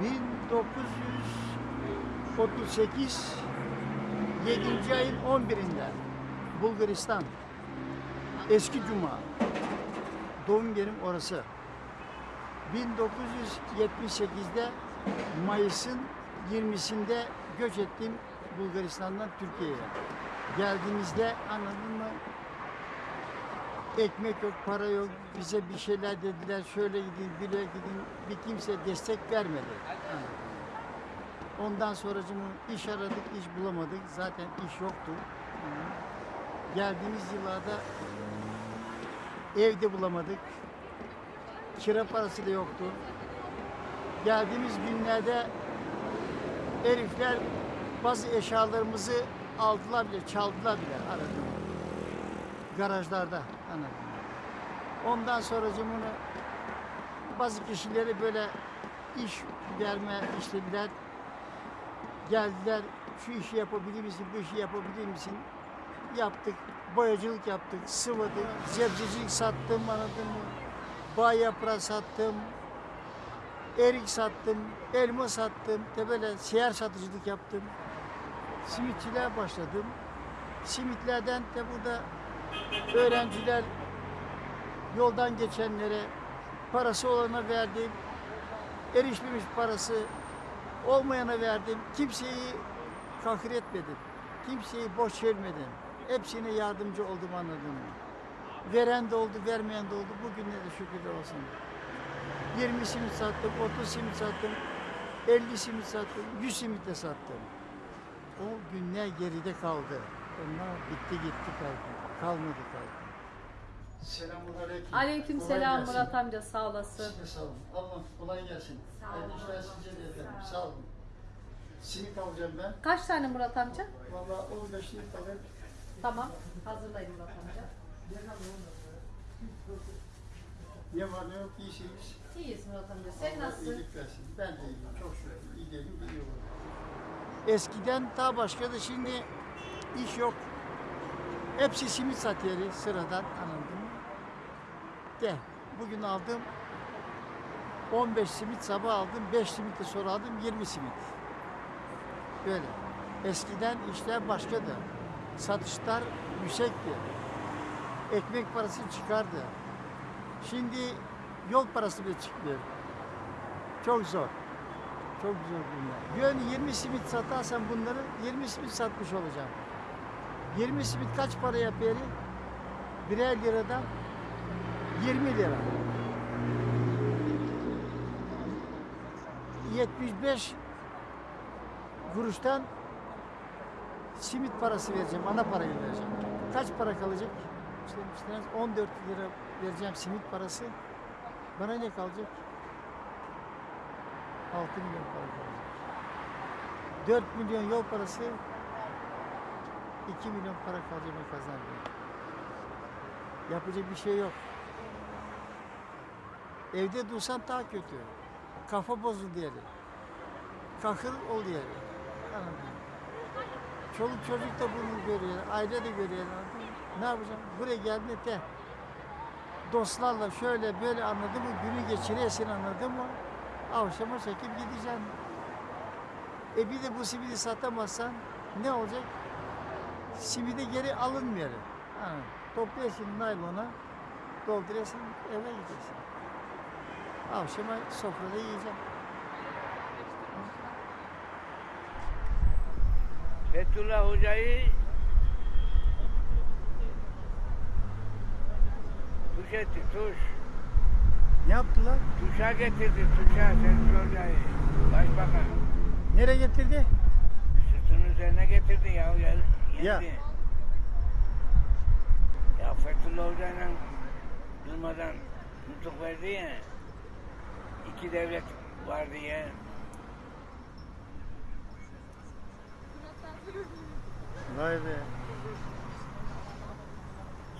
1938 7. ayın 11'inde Bulgaristan Eski Cuma doğum yerim orası. 1978'de Mayıs'ın 20'sinde göç ettim Bulgaristan'dan Türkiye'ye. Geldiğimizde anladın mı? Ekmek yok, para yok, bize bir şeyler dediler, şöyle gidin, bile gidin, bir kimse destek vermedi. Ondan sonra iş aradık, iş bulamadık. Zaten iş yoktu. Geldiğimiz yıllarda evde bulamadık. Kira parası da yoktu. Geldiğimiz günlerde herifler bazı eşyalarımızı aldılar bile, çaldılar bile aradım. Garajlarda anladım. Ondan sonra bunu bazı kişileri böyle iş verme istediler. Geldiler, şu işi yapabilir misin, bu işi yapabilir misin? Yaptık, boyacılık yaptık, sıvadık, zebzecilik sattım, anladın mı? Bağ yaprağı sattım, erik sattım, elma sattım, de böyle seyyar satıcılık yaptım. Simitçiliğe başladım. Simitlerden de burada öğrenciler yoldan geçenlere parası olana verdim. Erişmemiş parası olmayana verdim. Kimseyi kahır etmedim. Kimseyi boş vermedim. Hepsine yardımcı oldum anladın mı? Veren de oldu, vermeyen de oldu. Bugün de şükürler olsun. 20 simit sattım, 30 simit sattım, 50 simit sattım, 100 simit de sattım. O günler geride kaldı. Onlar bitti gitti kaldı. Kalmadı kaldı. Selamun aleyküm. Aleyküm Kolay selam gelsin. Murat amca sağ olasın. Siz de sağ olun. Allah kolay gelsin. Sağ olun. Hayırlı işler size de efendim. Sağ olun. Simit alacağım ben. Kaç tane Murat amca? Valla 15 simit alayım. Tamam. Hazırlayın Murat amca. Ne var ne yok iyisiniz. İyiyiz Murat amca. Sen Allah nasılsın? iyilik versin. Ben de iyiyim. Çok şükür. İyi değilim, iyi olurum. Eskiden daha başkadı. Şimdi iş yok. Hepsi simit satıyor sıradan anladın mı? De. Bugün aldım 15 simit sabah aldım, 5 simit de sonra aldım, 20 simit. Böyle. Eskiden işler başkadı. Satışlar yüksekti. Ekmek parası çıkardı. Şimdi yol parası bile çıkmıyor. Çok zor. Çok zor bunlar. Yön 20 simit satarsan bunları 20 simit satmış olacağım. 20 simit kaç para yapıyor? Birer liradan 20 lira. 75 kuruştan simit parası vereceğim, ana parayı vereceğim. Kaç para kalacak? İşte, işte 14 lira vereceğim simit parası. Bana ne kalacak? 6 milyon para kalacak. 4 milyon yol parası 2 milyon para ben kazandım. Yapacak bir şey yok. Evde dursan daha kötü. Kafa bozuldu diyelim. Kahır ol diyelim. Anladın? Çoluk çocuk da bunu görüyor, aile de görüyor. Ne yapacağım? Buraya de dostlarla şöyle böyle anladın mı? Günü geçiriyorsun anladın mı? Avşama çekip gideceksin. E bir de bu simidi satamazsan ne olacak? Simide geri alınmıyor. Ha, topluyorsun naylona, dolduruyorsun, eve gidiyorsun. Akşama sofrada yiyeceğim. Fethullah Hoca'yı tuş etti, tuş. Ne yaptılar? Tuşa getirdi, tuşa Fethullah Hoca'yı. Başbakan. Nereye getirdi? Sırtının üzerine getirdi ya. ya Ya. yendi. Ya Fethullah Hoca'yla durmadan nutuk verdi ya. İki devlet var diye. Vay be.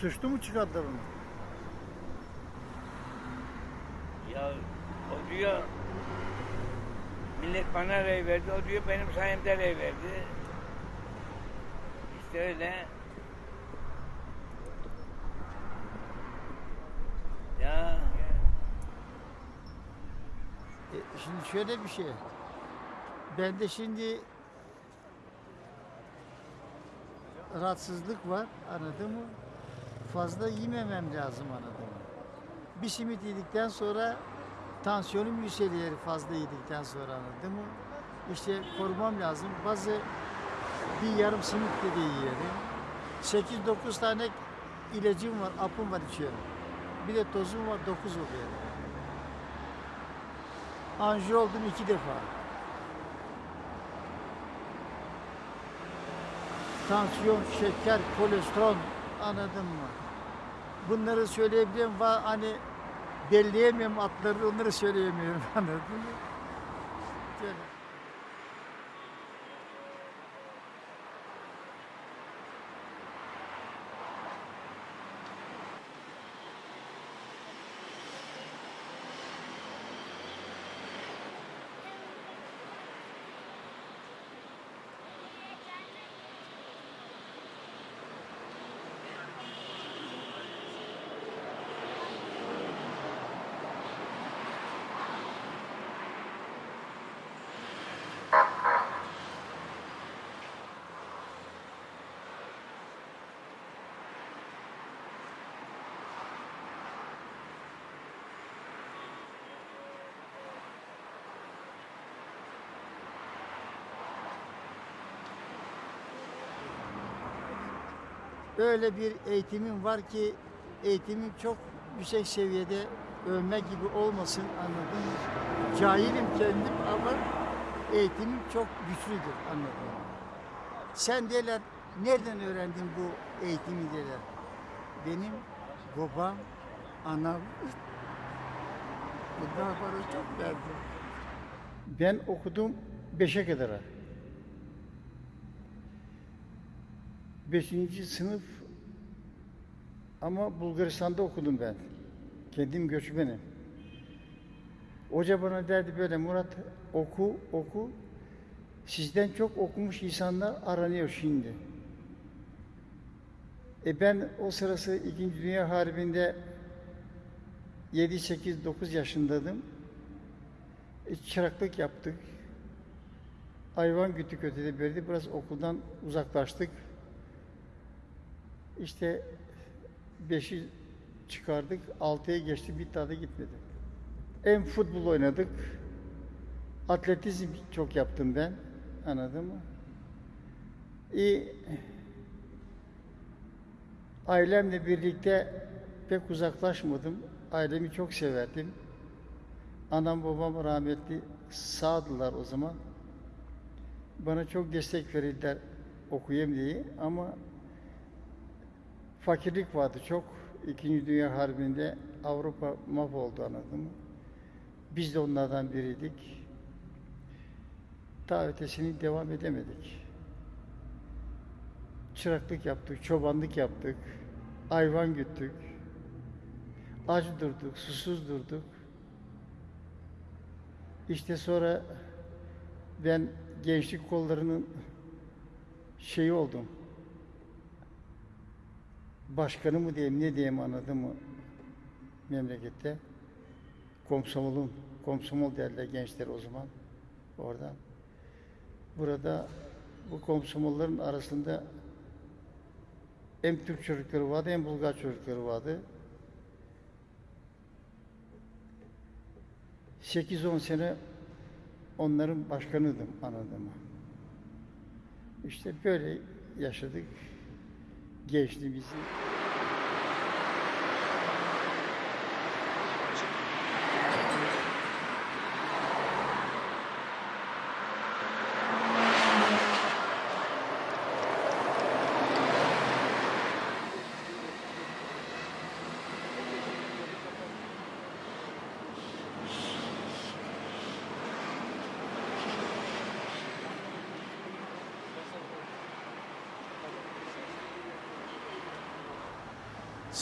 Suçlu mu çıkardılar onu? Ya o diyor millet bana rey verdi. O diyor benim sayemde rey verdi. İşte öyle. Ya E, Şimdi şöyle bir şey. Ben de şimdi rahatsızlık var anladın mı? Fazla yememem lazım anladın mı? Bir simit yedikten sonra tansiyonum yükseliyor fazla yedikten sonra anladın mı? İşte korumam lazım. Bazı bir yarım simit de yiyelim. 8-9 tane ilacım var, apım var içiyorum. Bir de tozum var, 9 oluyor. Anji oldum iki defa. Tansiyon, şeker, kolesterol anladın mı? Bunları söyleyebiliyorum. Va- Hani belleyemiyorum atları onları söyleyemiyorum anladın mı? Şöyle. Öyle bir eğitimim var ki eğitimim çok yüksek seviyede övme gibi olmasın anladın mı? Cahilim kendim ama eğitimim çok güçlüdür anladın mı? Sen deler nereden öğrendin bu eğitimi deler. Benim babam, anam bunlar bana çok verdi. Ben okudum beşe kadar. Beşinci sınıf ama Bulgaristan'da okudum ben. Kendim göçmenim. Hoca bana derdi böyle Murat oku oku. Sizden çok okumuş insanlar aranıyor şimdi. E ben o sırası İkinci Dünya Harbi'nde 7, 8, 9 yaşındaydım. E, çıraklık yaptık. Hayvan güttük ötede beride. Biraz okuldan uzaklaştık. İşte beşi çıkardık, altıya geçti, bir daha da gitmedi. Hem futbol oynadık, atletizm çok yaptım ben, anladın mı? İyi, ailemle birlikte pek uzaklaşmadım, ailemi çok severdim. Anam babam rahmetli sağdılar o zaman. Bana çok destek verirler okuyayım diye ama fakirlik vardı çok. İkinci Dünya Harbi'nde Avrupa mahvoldu anladın mı? Biz de onlardan biriydik. Daha ötesini devam edemedik. Çıraklık yaptık, çobanlık yaptık, hayvan güttük, aç durduk, susuz durduk. İşte sonra ben gençlik kollarının şeyi oldum başkanı mı diyeyim ne diyeyim anladın mı memlekette komsomolun komsomol derler gençler o zaman orada burada bu komsomolların arasında hem Türk çocukları vardı hem Bulgar çocukları vardı. 8-10 sene onların başkanıydım anladın mı? İşte böyle yaşadık gençliğimizi.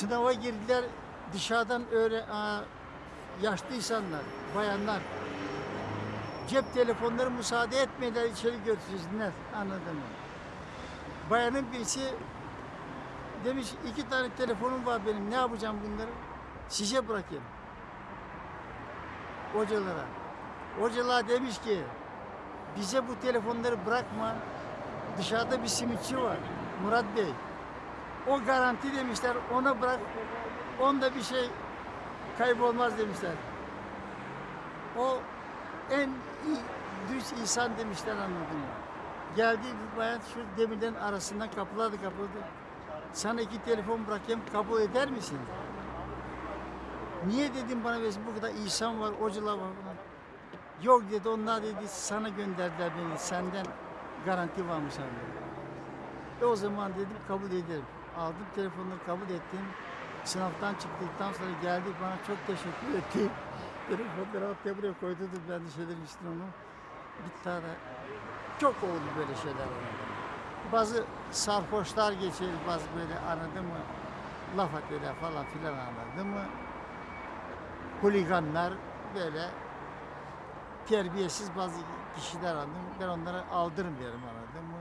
Sınava girdiler dışarıdan öyle aa, yaşlı insanlar, bayanlar. Cep telefonları müsaade etmediler içeri götürsünler anladın mı? Bayanın birisi demiş iki tane telefonum var benim ne yapacağım bunları? Size bırakayım. Hocalara. Hocalar demiş ki bize bu telefonları bırakma. Dışarıda bir simitçi var. Murat Bey. O garanti demişler. Ona bırak. Onda bir şey kaybolmaz demişler. O en düz insan demişler anladın mı? Geldiği bir bayan şu demirlerin arasından kapıladı kapıldı. Sana iki telefon bırakayım kabul eder misin? Niye dedim bana versin bu kadar insan var, hocalar var. Yok dedi onlar dedi sana gönderdiler beni senden garanti varmış abi. E o zaman dedim kabul ederim. Aldım telefonları kabul ettim. Sınavdan çıktıktan sonra geldi bana çok teşekkür etti. Telefonları hatta buraya koydu ben de şeyler içtim onu. Bir tane çok oldu böyle şeyler. Bazı sarhoşlar geçer, bazı böyle anladın mı? Laf atıyorlar falan filan anladın mı? Holiganlar böyle terbiyesiz bazı kişiler anladım. Ben onlara aldırmıyorum anladın mı?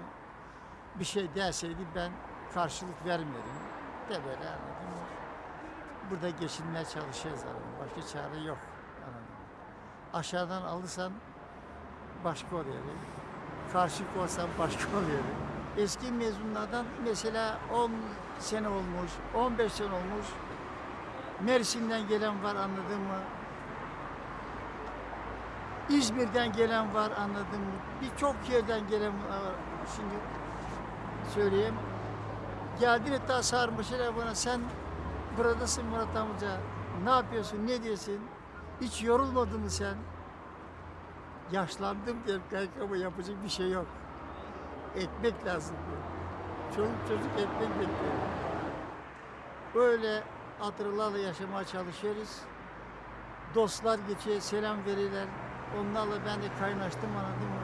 Bir şey derseydi ben karşılık vermedim. De böyle anladın mı? Burada geçinmeye çalışıyoruz anladın? Başka çare yok anladın mı? Aşağıdan alırsan başka oluyor. Karşı olsan başka oluyor. Eski mezunlardan mesela 10 sene olmuş, 15 sene olmuş. Mersin'den gelen var anladın mı? İzmir'den gelen var anladın mı? Birçok yerden gelen var. Şimdi söyleyeyim. Geldin hatta sarmışlar bana sen buradasın Murat amca. Ne yapıyorsun, ne diyorsun? Hiç yorulmadın mı sen? Yaşlandım diye kanka yapacak bir şey yok. Ekmek lazım diyor. Çocuk çocuk ekmek bekliyor. Böyle hatırlarla yaşamaya çalışıyoruz. Dostlar geçiyor, selam verirler. Onlarla ben de kaynaştım anladın mı?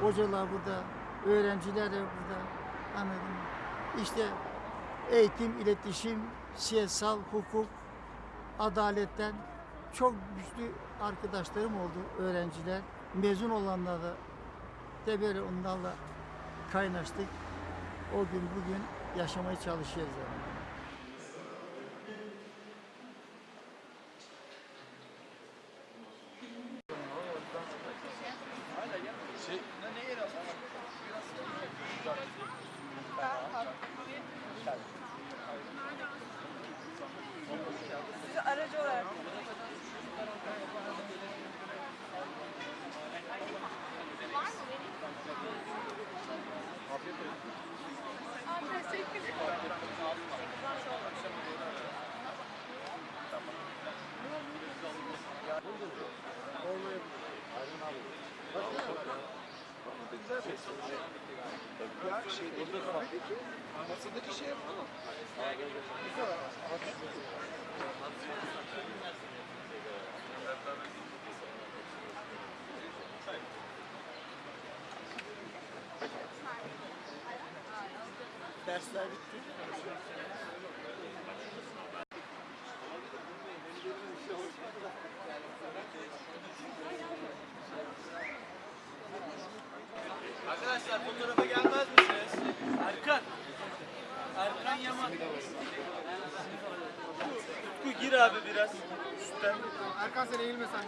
Hocalar burada, öğrenciler de burada. Anladın mı? İşte eğitim, iletişim, siyasal, hukuk, adaletten çok güçlü arkadaşlarım oldu, öğrenciler. Mezun olanlar da böyle onlarla kaynaştık. O gün bugün yaşamaya çalışıyoruz. Yani. Ya şey Peki. Masadaki şey yapalım. Dersler bitti. Gir abi biraz. Üstten. Erkan sen eğilme sen.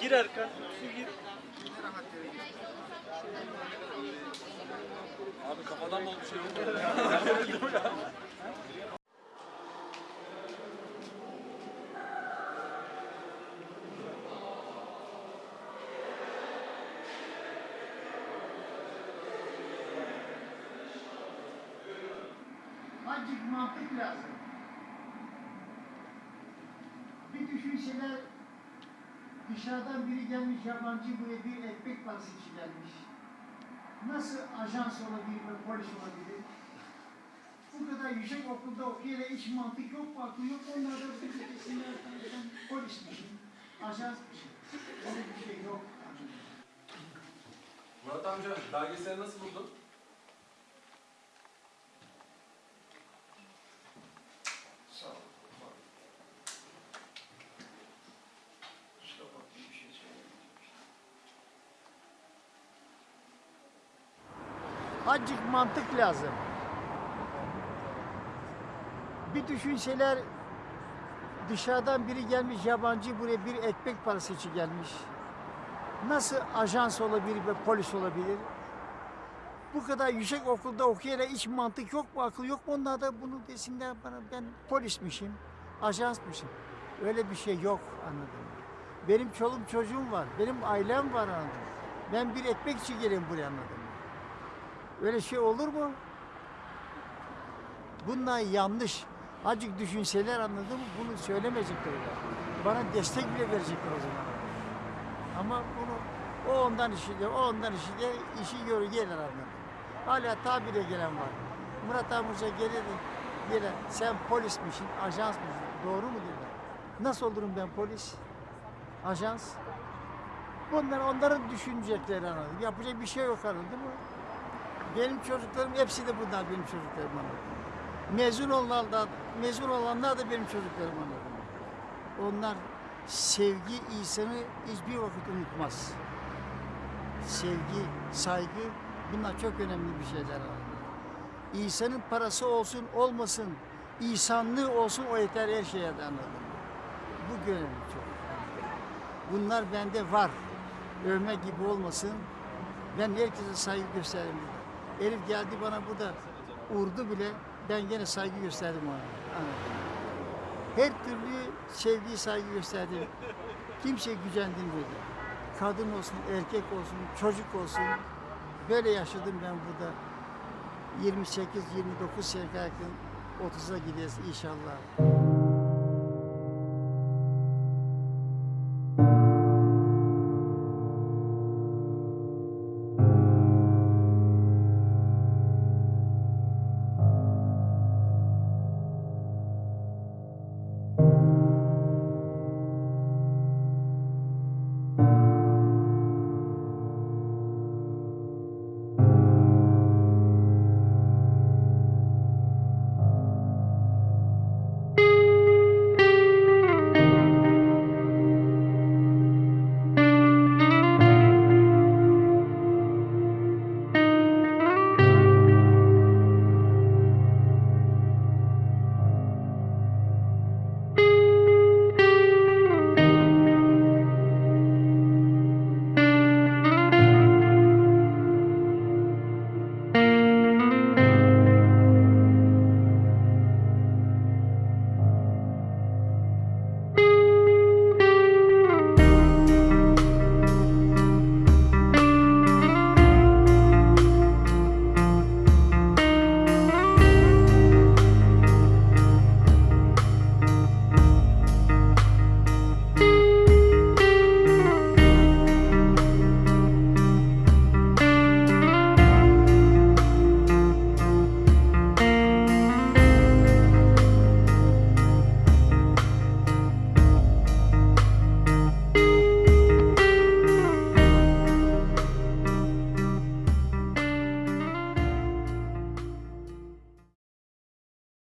Gir Erkan. Utku gir. Abi kafadan mı oldu şey oldu? dışarıdan biri gelmiş yabancı buraya bir ekmek için gelmiş. Nasıl ajans olabilir ve polis olabilir? Bu kadar yüksek okulda okuyana hiç mantık yok akıl yok? Onlar da bir kesinler sen polismişsin, ajansmışsın. Öyle bir şey yok. Murat amca belgeseli nasıl buldun? Sağ ol. Kusura bakma bir şey söylemedim. Azıcık mantık lazım. Bir düşünseler Dışarıdan biri gelmiş yabancı buraya bir ekmek parası için gelmiş. Nasıl ajans olabilir ve polis olabilir? Bu kadar yüksek okulda okuyarak hiç mantık yok mu, akıl yok mu? Onlar da bunu desinler bana ben polismişim, ajansmışım. Öyle bir şey yok anladın mı? Benim çoluğum çocuğum var, benim ailem var anladın mı? Ben bir ekmek için geleyim buraya anladın? Öyle şey olur mu? Bunlar yanlış. Azıcık düşünseler anladın mı? Bunu söylemeyecekler. Bana destek bile verecekler o zaman. Ama bunu o ondan işi diyor, o ondan işi diyor, işi görür gelir anladın. Hala tabire gelen var. Murat Amurca gelir, gelir. Sen polismişsin, ajansmışsın. Doğru mu diyorlar? Nasıl olurum ben polis? Ajans? Bunlar onların düşünecekleri anladın. Yapacak bir şey yok anladın mı? Benim çocuklarım hepsi de bunlar benim çocuklarım anladın. Mezun olanlar, mezun olanlar da benim çocuklarım anladın. Onlar sevgi insanı hiçbir vakit unutmaz. Sevgi, saygı bunlar çok önemli bir şeyler. İnsanın parası olsun olmasın, insanlığı olsun o yeter her şeye de anladın. Bu önemli çok. Bunlar bende var. Övme gibi olmasın. Ben herkese saygı gösteririm. Elif geldi bana burada urdu bile ben gene saygı gösterdim ona. Her türlü sevgi saygı gösterdim. Kimse gücendirmedi. Kadın olsun, erkek olsun, çocuk olsun. Böyle yaşadım ben burada. 28-29 sene yakın 30'a gideceğiz inşallah.